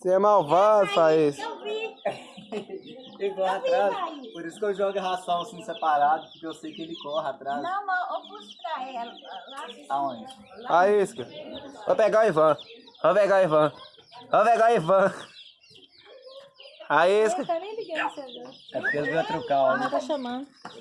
Você é malvado, Thaís. Eu vi. Ele corre vi, Por isso que eu jogo a ração assim separado, porque eu sei que ele corre atrás. Não, mas eu pus pra ela. Lá, Aonde? Isca. Vou pegar o Ivan. Vou pegar o Ivan. Vou pegar o Ivan. Faísca. Eu nem liguei no. É porque ele veio trocar, ó. Ela tá chamando.